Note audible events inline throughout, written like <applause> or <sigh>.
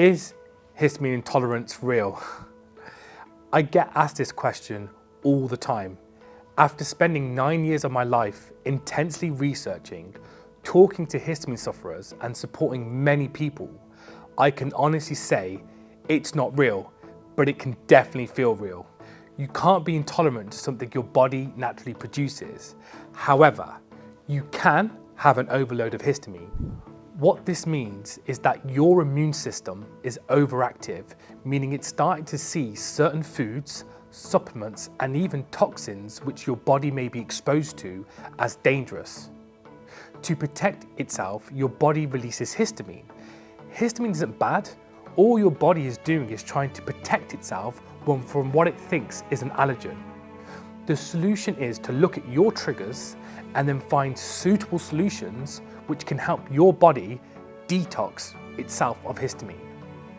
Is histamine intolerance real? <laughs> I get asked this question all the time. After spending nine years of my life intensely researching, talking to histamine sufferers and supporting many people, I can honestly say it's not real, but it can definitely feel real. You can't be intolerant to something your body naturally produces. However, you can have an overload of histamine. What this means is that your immune system is overactive, meaning it's starting to see certain foods, supplements, and even toxins which your body may be exposed to as dangerous. To protect itself, your body releases histamine. Histamine isn't bad. All your body is doing is trying to protect itself from what it thinks is an allergen. The solution is to look at your triggers and then find suitable solutions which can help your body detox itself of histamine.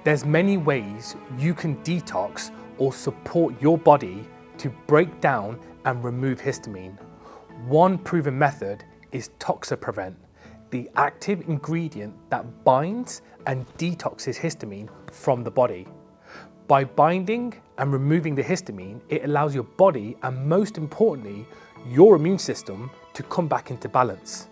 There's many ways you can detox or support your body to break down and remove histamine. One proven method is Toxaprevent, the active ingredient that binds and detoxes histamine from the body. By binding and removing the histamine, it allows your body and most importantly, your immune system to come back into balance.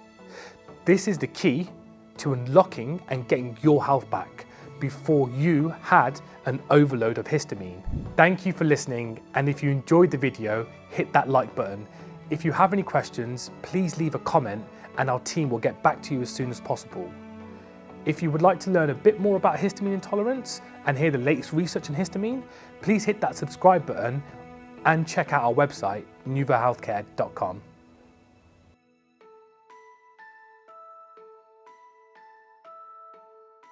This is the key to unlocking and getting your health back before you had an overload of histamine. Thank you for listening and if you enjoyed the video, hit that like button. If you have any questions, please leave a comment and our team will get back to you as soon as possible. If you would like to learn a bit more about histamine intolerance and hear the latest research on histamine, please hit that subscribe button and check out our website, nuvahealthcare.com.